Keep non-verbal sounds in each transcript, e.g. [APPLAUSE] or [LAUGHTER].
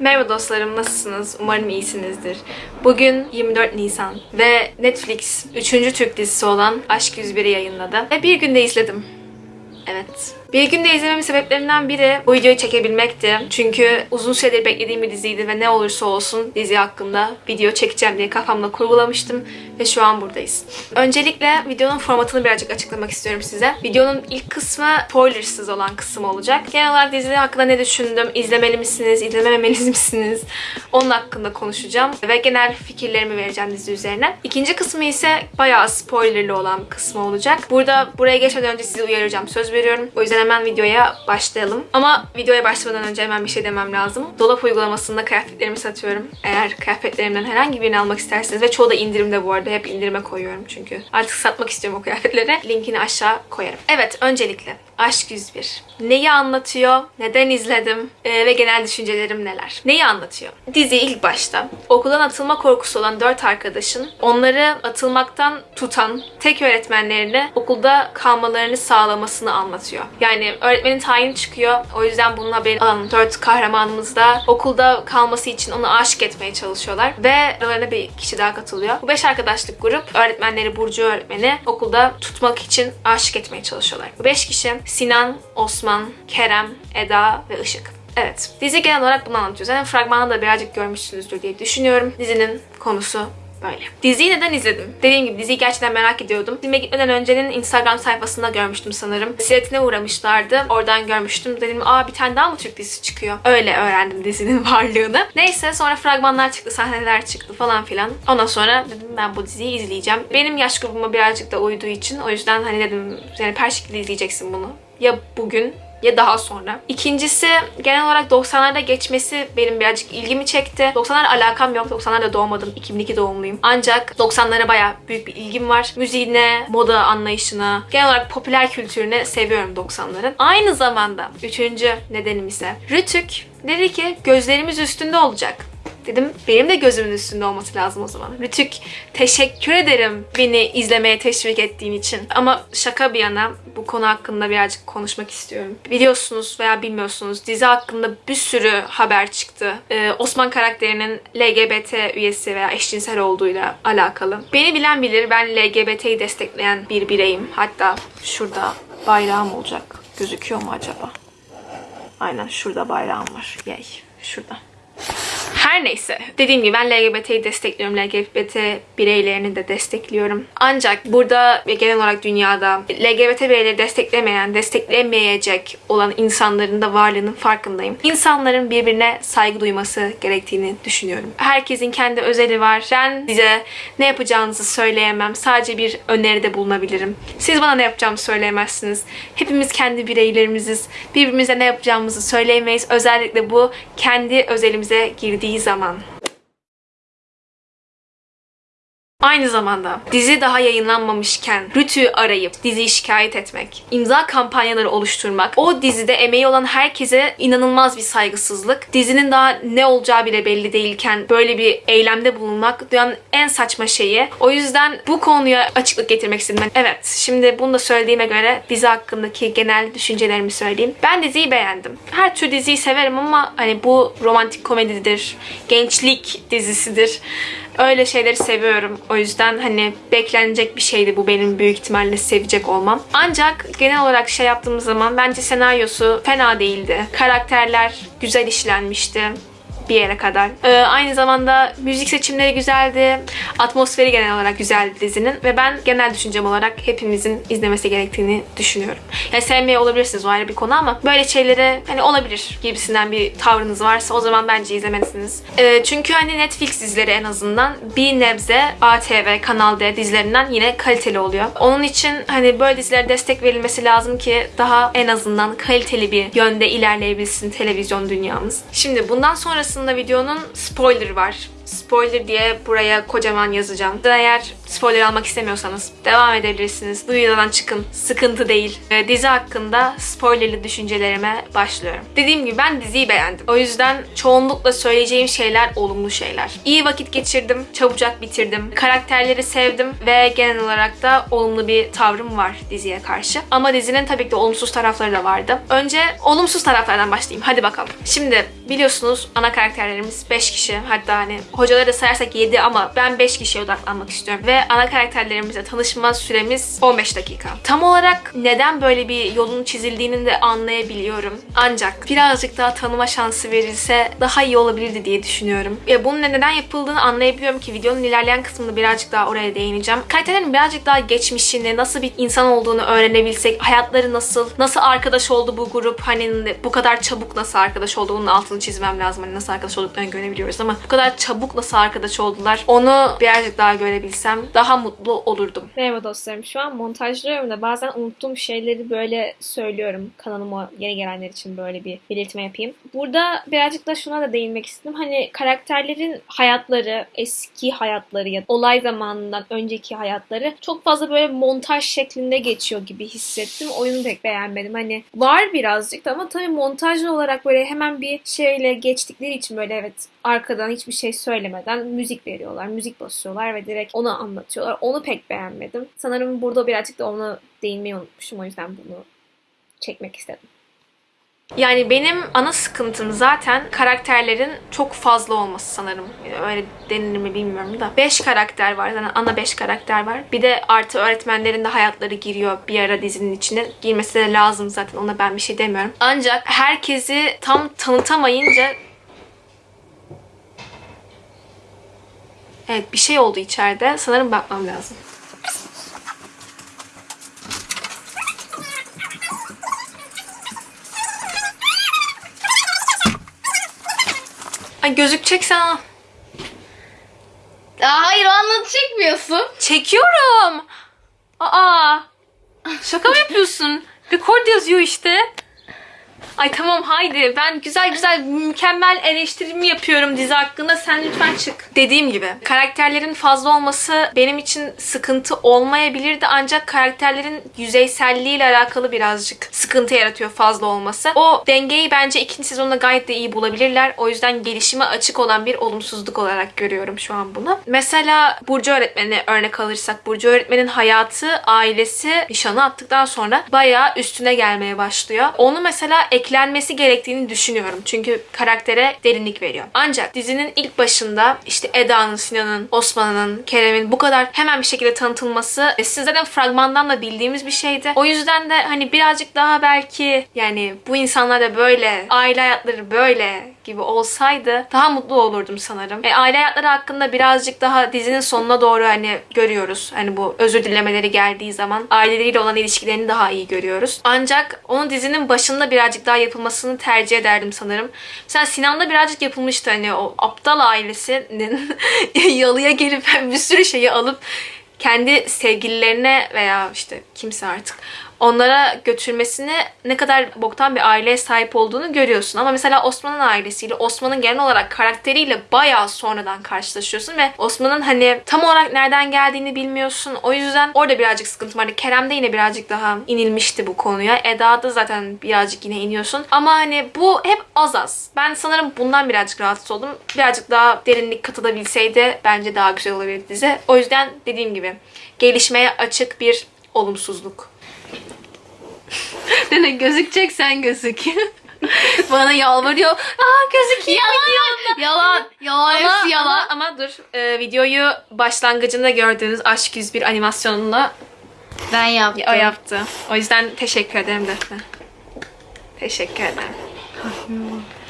Merhaba dostlarım, nasılsınız? Umarım iyisinizdir. Bugün 24 Nisan ve Netflix 3. Türk dizisi olan Aşk 101'i yayınladı. Ve bir günde izledim. Evet. Bir günde izlememin sebeplerinden biri bu videoyu çekebilmekti. Çünkü uzun süredir beklediğim bir diziydi ve ne olursa olsun dizi hakkında video çekeceğim diye kafamda kurgulamıştım ve şu an buradayız. Öncelikle videonun formatını birazcık açıklamak istiyorum size. Videonun ilk kısmı spoilersız olan kısım olacak. Genel olarak dizi hakkında ne düşündüm, izlemeli misiniz, izlememeli [LAUGHS] misiniz? Onun hakkında konuşacağım ve genel fikirlerimi vereceğim dizi üzerine. İkinci kısmı ise bayağı spoilerlı olan kısmı olacak. Burada buraya geçmeden önce sizi uyaracağım. Söz veriyorum. O yüzden hemen videoya başlayalım. Ama videoya başlamadan önce hemen bir şey demem lazım. Dolap uygulamasında kıyafetlerimi satıyorum. Eğer kıyafetlerimden herhangi birini almak isterseniz ve çoğu da indirimde bu arada. Hep indirime koyuyorum çünkü. Artık satmak istiyorum o kıyafetleri. Linkini aşağı koyarım. Evet öncelikle Aşk 101. Neyi anlatıyor? Neden izledim? Ee, ve genel düşüncelerim neler? Neyi anlatıyor? Dizi ilk başta okuldan atılma korkusu olan dört arkadaşın onları atılmaktan tutan tek öğretmenlerini okulda kalmalarını sağlamasını anlatıyor. Yani öğretmenin tayini çıkıyor. O yüzden bunun haberini alan dört kahramanımız da okulda kalması için onu aşık etmeye çalışıyorlar. Ve aralarına bir kişi daha katılıyor. Bu beş arkadaşlık grup öğretmenleri Burcu öğretmeni okulda tutmak için aşık etmeye çalışıyorlar. Bu beş kişi Sinan, Osman, Kerem, Eda ve Işık. Evet. Dizi genel olarak bunu anlatıyor. Zaten fragmanı da birazcık görmüşsünüzdür diye düşünüyorum. Dizinin konusu Böyle. Diziyi neden izledim? Dediğim gibi diziyi gerçekten merak ediyordum. Filme gitmeden öncenin Instagram sayfasında görmüştüm sanırım. Siyaretine uğramışlardı. Oradan görmüştüm. Dedim aa bir tane daha mı Türk dizisi çıkıyor? Öyle öğrendim dizinin [LAUGHS] varlığını. Neyse sonra fragmanlar çıktı, sahneler çıktı falan filan. Ondan sonra dedim ben bu diziyi izleyeceğim. Benim yaş grubuma birazcık da uyduğu için o yüzden hani dedim yani per şekilde izleyeceksin bunu. Ya bugün ya daha sonra. İkincisi genel olarak 90'larda geçmesi benim birazcık ilgimi çekti. 90'lar alakam yok. 90'larda doğmadım. 2002 doğumluyum. Ancak 90'lara baya büyük bir ilgim var. Müziğine, moda anlayışına, genel olarak popüler kültürüne seviyorum 90'ların. Aynı zamanda üçüncü nedenim ise Rütük dedi ki gözlerimiz üstünde olacak. Dedim benim de gözümün üstünde olması lazım o zaman. Rütük teşekkür ederim beni izlemeye teşvik ettiğin için. Ama şaka bir yana bu konu hakkında birazcık konuşmak istiyorum. Biliyorsunuz veya bilmiyorsunuz dizi hakkında bir sürü haber çıktı. Ee, Osman karakterinin LGBT üyesi veya eşcinsel olduğuyla alakalı. Beni bilen bilir ben LGBT'yi destekleyen bir bireyim. Hatta şurada bayrağım olacak. Gözüküyor mu acaba? Aynen şurada bayrağım var. Yay. Şurada. Her neyse. Dediğim gibi ben LGBT'yi destekliyorum. LGBT bireylerini de destekliyorum. Ancak burada ve genel olarak dünyada LGBT bireyleri desteklemeyen, desteklemeyecek olan insanların da varlığının farkındayım. İnsanların birbirine saygı duyması gerektiğini düşünüyorum. Herkesin kendi özeli var. Ben size ne yapacağınızı söyleyemem. Sadece bir öneride bulunabilirim. Siz bana ne yapacağımı söyleyemezsiniz. Hepimiz kendi bireylerimiziz. Birbirimize ne yapacağımızı söyleyemeyiz. Özellikle bu kendi özelimize girdiği zaman. Aynı zamanda dizi daha yayınlanmamışken Rütü'yü arayıp diziyi şikayet etmek, imza kampanyaları oluşturmak, o dizide emeği olan herkese inanılmaz bir saygısızlık. Dizinin daha ne olacağı bile belli değilken böyle bir eylemde bulunmak dünyanın en saçma şeyi. O yüzden bu konuya açıklık getirmek istedim. Evet, şimdi bunu da söylediğime göre dizi hakkındaki genel düşüncelerimi söyleyeyim. Ben diziyi beğendim. Her tür diziyi severim ama hani bu romantik komedidir, gençlik dizisidir. Öyle şeyleri seviyorum. O yüzden hani beklenecek bir şeydi bu benim büyük ihtimalle sevecek olmam. Ancak genel olarak şey yaptığımız zaman bence senaryosu fena değildi. Karakterler güzel işlenmişti bir yere kadar. Ee, aynı zamanda müzik seçimleri güzeldi. Atmosferi genel olarak güzeldi dizinin. Ve ben genel düşüncem olarak hepimizin izlemesi gerektiğini düşünüyorum. Yani sevmeye olabilirsiniz o ayrı bir konu ama böyle şeylere hani olabilir gibisinden bir tavrınız varsa o zaman bence izlemelisiniz. Ee, çünkü hani Netflix dizileri en azından bir nebze ATV, Kanal D dizilerinden yine kaliteli oluyor. Onun için hani böyle dizilere destek verilmesi lazım ki daha en azından kaliteli bir yönde ilerleyebilsin televizyon dünyamız. Şimdi bundan sonrasında videonun spoiler var spoiler diye buraya kocaman yazacağım. Eğer spoiler almak istemiyorsanız devam edebilirsiniz. Bu çıkın. Sıkıntı değil. Dizi hakkında spoilerli düşüncelerime başlıyorum. Dediğim gibi ben diziyi beğendim. O yüzden çoğunlukla söyleyeceğim şeyler olumlu şeyler. İyi vakit geçirdim. Çabucak bitirdim. Karakterleri sevdim ve genel olarak da olumlu bir tavrım var diziye karşı. Ama dizinin tabii ki de olumsuz tarafları da vardı. Önce olumsuz taraflardan başlayayım. Hadi bakalım. Şimdi biliyorsunuz ana karakterlerimiz 5 kişi. Hatta hani hocaları da sayarsak 7 ama ben 5 kişiye odaklanmak istiyorum. Ve ana karakterlerimizle tanışma süremiz 15 dakika. Tam olarak neden böyle bir yolun çizildiğini de anlayabiliyorum. Ancak birazcık daha tanıma şansı verilse daha iyi olabilirdi diye düşünüyorum. Ve bunun neden yapıldığını anlayabiliyorum ki videonun ilerleyen kısmında birazcık daha oraya değineceğim. Karakterlerin birazcık daha geçmişini, nasıl bir insan olduğunu öğrenebilsek, hayatları nasıl, nasıl arkadaş oldu bu grup, hani bu kadar çabuk nasıl arkadaş oldu bunun altını çizmem lazım. Hani nasıl arkadaş olduklarını görebiliyoruz ama bu kadar çabuk nasıl arkadaş oldular onu birazcık daha görebilsem daha mutlu olurdum. Merhaba dostlarım. Şu an montajlıyorum da bazen unuttuğum şeyleri böyle söylüyorum. Kanalıma yeni gelenler için böyle bir belirtme yapayım. Burada birazcık da şuna da değinmek istedim. Hani karakterlerin hayatları, eski hayatları ya da olay zamanından önceki hayatları çok fazla böyle montaj şeklinde geçiyor gibi hissettim. Oyunu pek beğenmedim. Hani var birazcık da ama tabii montajlı olarak böyle hemen bir şeyle geçtikleri için böyle evet arkadan hiçbir şey söylemeden müzik veriyorlar, müzik basıyorlar ve direkt onu anlatıyorlar. Onu pek beğenmedim. Sanırım burada birazcık da ona değinmeyi unutmuşum. O yüzden bunu çekmek istedim. Yani benim ana sıkıntım zaten karakterlerin çok fazla olması sanırım. Öyle denilir mi bilmiyorum da. 5 karakter var. Yani ana 5 karakter var. Bir de artı öğretmenlerin de hayatları giriyor bir ara dizinin içine. Girmesi de lazım zaten. Ona ben bir şey demiyorum. Ancak herkesi tam tanıtamayınca Evet bir şey oldu içeride. Sanırım bakmam lazım. Ay gözükeceksen al. Aa, hayır o anlatı çekmiyorsun. Çekiyorum. Aa. Şaka mı yapıyorsun? Record yazıyor işte. Ay tamam haydi ben güzel güzel mükemmel eleştirimi yapıyorum dizi hakkında sen lütfen çık. Dediğim gibi karakterlerin fazla olması benim için sıkıntı olmayabilirdi ancak karakterlerin yüzeyselliğiyle alakalı birazcık sıkıntı yaratıyor fazla olması. O dengeyi bence ikinci sezonda gayet de iyi bulabilirler. O yüzden gelişime açık olan bir olumsuzluk olarak görüyorum şu an bunu. Mesela Burcu öğretmeni örnek alırsak Burcu öğretmenin hayatı, ailesi nişanı attıktan sonra bayağı üstüne gelmeye başlıyor. Onu mesela eklenmesi gerektiğini düşünüyorum. Çünkü karaktere derinlik veriyor. Ancak dizinin ilk başında işte Eda'nın, Sinan'ın, Osman'ın, Kerem'in bu kadar hemen bir şekilde tanıtılması e, siz zaten fragmandan da bildiğimiz bir şeydi. O yüzden de hani birazcık daha belki yani bu insanlar da böyle, aile hayatları böyle gibi olsaydı daha mutlu olurdum sanırım. E, aile hayatları hakkında birazcık daha dizinin sonuna doğru hani görüyoruz. Hani bu özür dilemeleri geldiği zaman aileleriyle olan ilişkilerini daha iyi görüyoruz. Ancak onun dizinin başında birazcık daha yapılmasını tercih ederdim sanırım. Mesela Sinan'da birazcık yapılmıştı hani o aptal ailesinin [LAUGHS] yalıya gelip [LAUGHS] bir sürü şeyi alıp kendi sevgililerine veya işte kimse artık onlara götürmesine ne kadar boktan bir aileye sahip olduğunu görüyorsun. Ama mesela Osman'ın ailesiyle, Osman'ın genel olarak karakteriyle bayağı sonradan karşılaşıyorsun ve Osman'ın hani tam olarak nereden geldiğini bilmiyorsun. O yüzden orada birazcık sıkıntı vardı. Kerem'de yine birazcık daha inilmişti bu konuya. Eda'da zaten birazcık yine iniyorsun. Ama hani bu hep az az. Ben sanırım bundan birazcık rahatsız oldum. Birazcık daha derinlik katılabilseydi bence daha güzel olabilirdi dizi. O yüzden dediğim gibi gelişmeye açık bir olumsuzluk. [LAUGHS] Dene gözükecek sen gözük. [LAUGHS] Bana yalvarıyor. Aa gözüküyor. Yalan. Yalan. Yalan. Ama, Hepsi yalan. ama, ama dur. Ee, videoyu başlangıcında gördüğünüz Aşk 101 animasyonunda Ben yaptım. o yaptı. O yüzden teşekkür ederim Defne. Teşekkür ederim.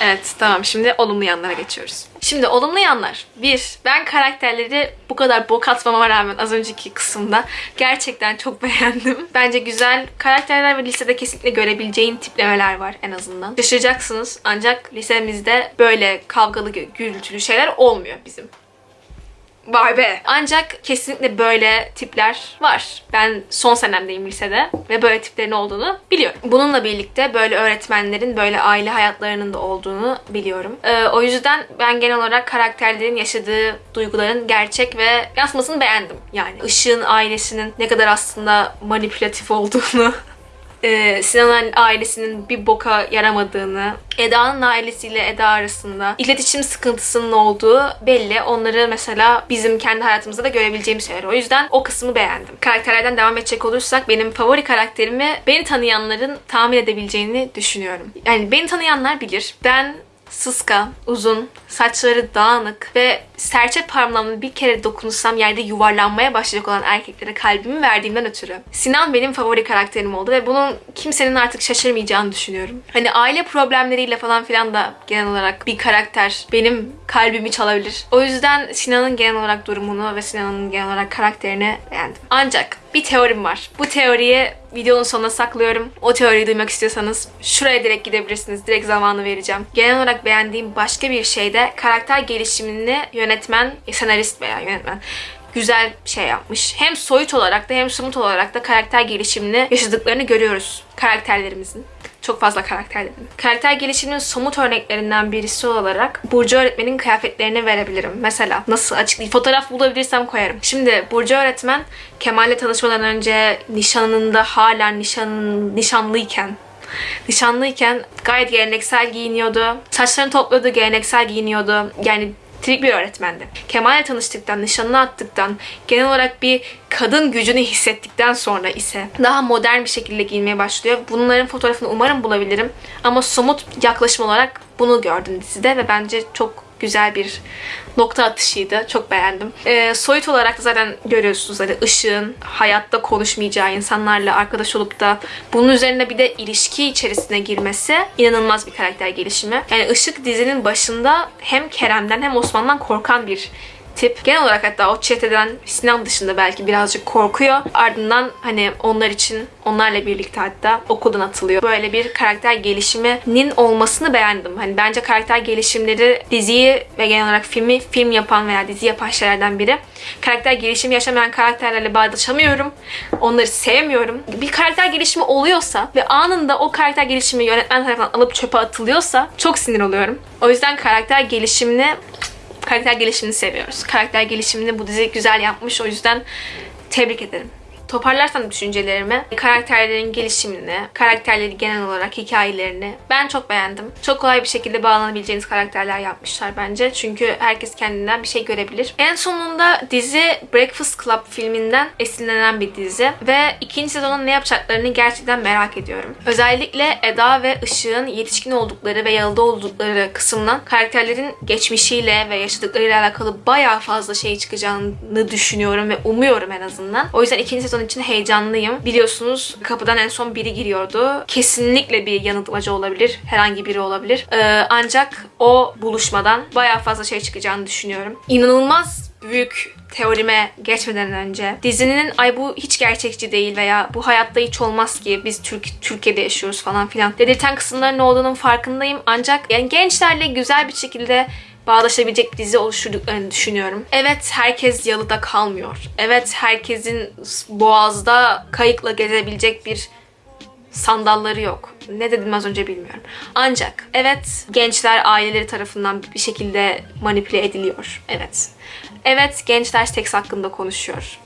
Evet tamam şimdi olumlu yanlara geçiyoruz. Şimdi olumlu yanlar. Bir, ben karakterleri bu kadar bok atmama rağmen az önceki kısımda gerçekten çok [LAUGHS] beğendim. Bence güzel karakterler ve lisede kesinlikle görebileceğin tiplemeler var en azından. Şaşıracaksınız ancak lisemizde böyle kavgalı gürültülü şeyler olmuyor bizim. Vay be. Ancak kesinlikle böyle tipler var. Ben son senemdeyim lisede ve böyle tiplerin olduğunu biliyorum. Bununla birlikte böyle öğretmenlerin böyle aile hayatlarının da olduğunu biliyorum. Ee, o yüzden ben genel olarak karakterlerin yaşadığı duyguların gerçek ve yansımasını beğendim. Yani Işık'ın ailesinin ne kadar aslında manipülatif olduğunu [LAUGHS] e, Sinan'ın ailesinin bir boka yaramadığını, Eda'nın ailesiyle Eda arasında iletişim sıkıntısının olduğu belli. Onları mesela bizim kendi hayatımızda da görebileceğimiz şeyler. O yüzden o kısmı beğendim. Karakterlerden devam edecek olursak benim favori karakterimi beni tanıyanların tahmin edebileceğini düşünüyorum. Yani beni tanıyanlar bilir. Ben sıska, uzun, saçları dağınık ve serçe parmağımla bir kere dokunsam yerde yuvarlanmaya başlayacak olan erkeklere kalbimi verdiğimden ötürü. Sinan benim favori karakterim oldu ve bunun kimsenin artık şaşırmayacağını düşünüyorum. Hani aile problemleriyle falan filan da genel olarak bir karakter benim kalbimi çalabilir. O yüzden Sinan'ın genel olarak durumunu ve Sinan'ın genel olarak karakterini beğendim. Ancak bir teorim var. Bu teoriyi videonun sonuna saklıyorum. O teoriyi duymak istiyorsanız şuraya direkt gidebilirsiniz. Direkt zamanı vereceğim. Genel olarak beğendiğim başka bir şey de karakter gelişimini yönetmen, senarist veya yönetmen güzel şey yapmış. Hem soyut olarak da hem somut olarak da karakter gelişimini yaşadıklarını görüyoruz karakterlerimizin. Çok fazla karakter dedim. Karakter gelişiminin somut örneklerinden birisi olarak Burcu öğretmenin kıyafetlerini verebilirim. Mesela nasıl açıklayayım? Fotoğraf bulabilirsem koyarım. Şimdi Burcu öğretmen Kemal'le tanışmadan önce nişanında hala nişan, nişanlıyken nişanlıyken gayet geleneksel giyiniyordu. Saçlarını topluyordu, geleneksel giyiniyordu. Yani trik bir öğretmendi. Kemal'le tanıştıktan, nişanını attıktan, genel olarak bir kadın gücünü hissettikten sonra ise daha modern bir şekilde giyinmeye başlıyor. Bunların fotoğrafını umarım bulabilirim. Ama somut yaklaşım olarak bunu gördüm dizide ve bence çok güzel bir nokta atışıydı. Çok beğendim. Ee, soyut olarak da zaten görüyorsunuz hani ışığın hayatta konuşmayacağı insanlarla arkadaş olup da bunun üzerine bir de ilişki içerisine girmesi inanılmaz bir karakter gelişimi. Yani ışık dizinin başında hem Kerem'den hem Osman'dan korkan bir tip. Genel olarak hatta o çeteden Sinan dışında belki birazcık korkuyor. Ardından hani onlar için onlarla birlikte hatta okuldan atılıyor. Böyle bir karakter gelişiminin olmasını beğendim. Hani bence karakter gelişimleri diziyi ve genel olarak filmi film yapan veya dizi yapan şeylerden biri. Karakter gelişimi yaşamayan karakterlerle bağdaşamıyorum. Onları sevmiyorum. Bir karakter gelişimi oluyorsa ve anında o karakter gelişimi yönetmen tarafından alıp çöpe atılıyorsa çok sinir oluyorum. O yüzden karakter gelişimini karakter gelişimini seviyoruz. Karakter gelişimini bu dizi güzel yapmış. O yüzden tebrik ederim. Toparlarsam düşüncelerimi, karakterlerin gelişimini, karakterleri genel olarak hikayelerini ben çok beğendim. Çok kolay bir şekilde bağlanabileceğiniz karakterler yapmışlar bence. Çünkü herkes kendinden bir şey görebilir. En sonunda dizi Breakfast Club filminden esinlenen bir dizi ve ikinci sezonun ne yapacaklarını gerçekten merak ediyorum. Özellikle Eda ve Işık'ın yetişkin oldukları ve yalıda oldukları kısımdan karakterlerin geçmişiyle ve yaşadıklarıyla alakalı bayağı fazla şey çıkacağını düşünüyorum ve umuyorum en azından. O yüzden ikinci sezon için heyecanlıyım. Biliyorsunuz kapıdan en son biri giriyordu. Kesinlikle bir yanıltmacı olabilir. Herhangi biri olabilir. Ee, ancak o buluşmadan bayağı fazla şey çıkacağını düşünüyorum. İnanılmaz büyük teorime geçmeden önce dizinin ay bu hiç gerçekçi değil veya bu hayatta hiç olmaz ki biz Türk Türkiye'de yaşıyoruz falan filan dedirten kısımların olduğunun farkındayım ancak yani gençlerle güzel bir şekilde bağdaşabilecek dizi oluşturduklarını düşünüyorum. Evet herkes yalıda kalmıyor. Evet herkesin boğazda kayıkla gezebilecek bir sandalları yok. Ne dedim az önce bilmiyorum. Ancak evet gençler aileleri tarafından bir şekilde manipüle ediliyor. Evet. Evet gençler seks hakkında konuşuyor.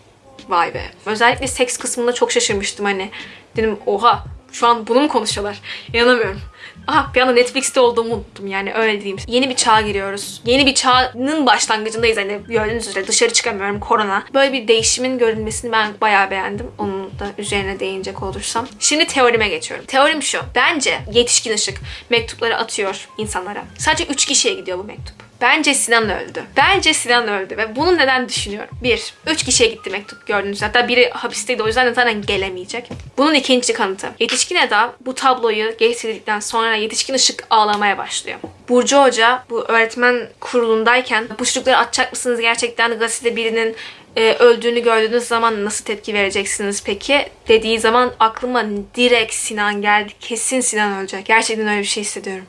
Vay be. Özellikle seks kısmında çok şaşırmıştım hani. Dedim oha şu an bunu mu konuşuyorlar? İnanamıyorum. Aha bir anda Netflix'te olduğumu unuttum yani öyle diyeyim. Yeni bir çağa giriyoruz. Yeni bir çağın başlangıcındayız hani gördüğünüz üzere dışarı çıkamıyorum korona. Böyle bir değişimin görülmesini ben bayağı beğendim. Onun da üzerine değinecek olursam. Şimdi teorime geçiyorum. Teorim şu. Bence yetişkin ışık mektupları atıyor insanlara. Sadece 3 kişiye gidiyor bu mektup. Bence Sinan öldü. Bence Sinan öldü ve bunu neden düşünüyorum? Bir, üç kişiye gitti mektup gördüğünüz. Hatta biri hapisteydi o yüzden de zaten gelemeyecek. Bunun ikinci kanıtı. Yetişkin Eda bu tabloyu getirdikten sonra yetişkin ışık ağlamaya başlıyor. Burcu Hoca bu öğretmen kurulundayken bu çocukları atacak mısınız gerçekten gazetede birinin e, öldüğünü gördüğünüz zaman nasıl tepki vereceksiniz peki? Dediği zaman aklıma direkt Sinan geldi. Kesin Sinan ölecek. Gerçekten öyle bir şey hissediyorum.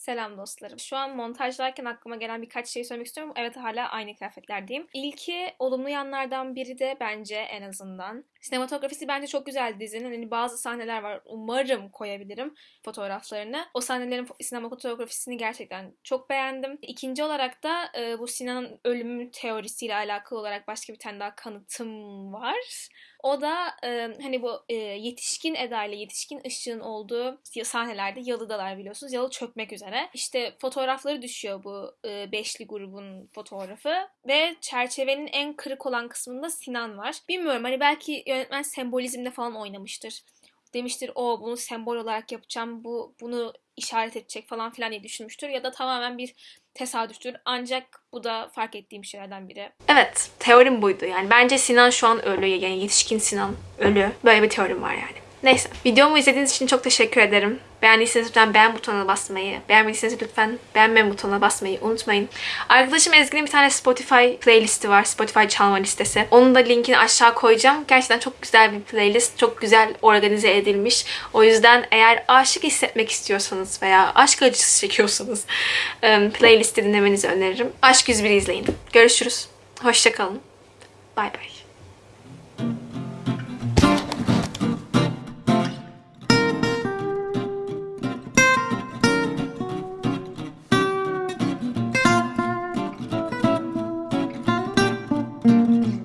Selam dostlarım. Şu an montajlarken aklıma gelen birkaç şey söylemek istiyorum. Evet hala aynı kıyafetlerdeyim. İlki olumlu yanlardan biri de bence en azından. Sinematografisi bence çok güzel dizinin. Hani bazı sahneler var. Umarım koyabilirim fotoğraflarını. O sahnelerin sinematografisini gerçekten çok beğendim. İkinci olarak da e, bu Sinan'ın ölümü teorisiyle alakalı olarak başka bir tane daha kanıtım var. O da e, hani bu e, yetişkin Eda ile yetişkin ışığın olduğu sahnelerde yalıdalar biliyorsunuz. Yalı çökmek üzere. İşte fotoğrafları düşüyor bu e, beşli grubun fotoğrafı ve çerçevenin en kırık olan kısmında Sinan var. Bilmiyorum hani belki yönetmen sembolizmle falan oynamıştır. Demiştir o bunu sembol olarak yapacağım. Bu bunu işaret edecek falan filan diye düşünmüştür ya da tamamen bir tesadüftür. Ancak bu da fark ettiğim şeylerden biri. Evet, teorim buydu. Yani bence Sinan şu an ölü. Yani yetişkin Sinan ölü. Böyle bir teorim var yani. Neyse. Videomu izlediğiniz için çok teşekkür ederim. Beğendiyseniz lütfen beğen butonuna basmayı, beğenmediyseniz lütfen beğenme butonuna basmayı unutmayın. Arkadaşım Ezgi'nin bir tane Spotify playlisti var. Spotify çalma listesi. Onun da linkini aşağı koyacağım. Gerçekten çok güzel bir playlist. Çok güzel organize edilmiş. O yüzden eğer aşık hissetmek istiyorsanız veya aşk acısı çekiyorsanız em, [LAUGHS] playlisti dinlemenizi öneririm. Aşk 101'i izleyin. Görüşürüz. Hoşçakalın. Bay bay.